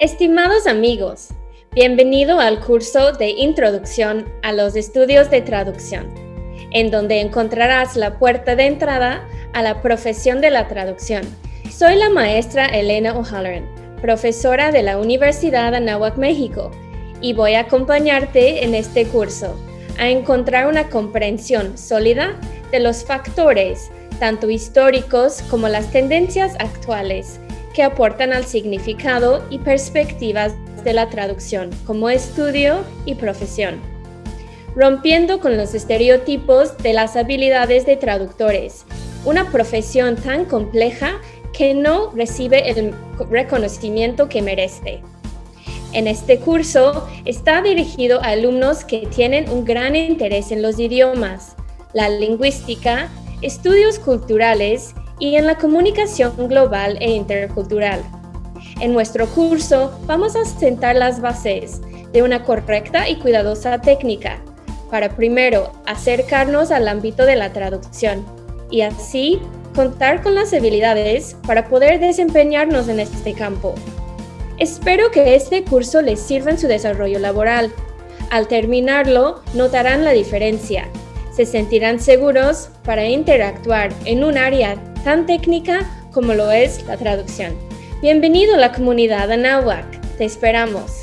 Estimados amigos, bienvenido al curso de Introducción a los Estudios de Traducción, en donde encontrarás la puerta de entrada a la profesión de la traducción. Soy la maestra Elena O'Halloran, profesora de la Universidad de Anáhuac, México, y voy a acompañarte en este curso a encontrar una comprensión sólida de los factores, tanto históricos como las tendencias actuales, que aportan al significado y perspectivas de la traducción como estudio y profesión, rompiendo con los estereotipos de las habilidades de traductores, una profesión tan compleja que no recibe el reconocimiento que merece. En este curso está dirigido a alumnos que tienen un gran interés en los idiomas, la lingüística, estudios culturales y en la comunicación global e intercultural. En nuestro curso vamos a sentar las bases de una correcta y cuidadosa técnica para primero acercarnos al ámbito de la traducción y así contar con las habilidades para poder desempeñarnos en este campo. Espero que este curso les sirva en su desarrollo laboral. Al terminarlo, notarán la diferencia. Se sentirán seguros para interactuar en un área tan técnica como lo es la traducción. Bienvenido a la comunidad Anáhuac. Te esperamos.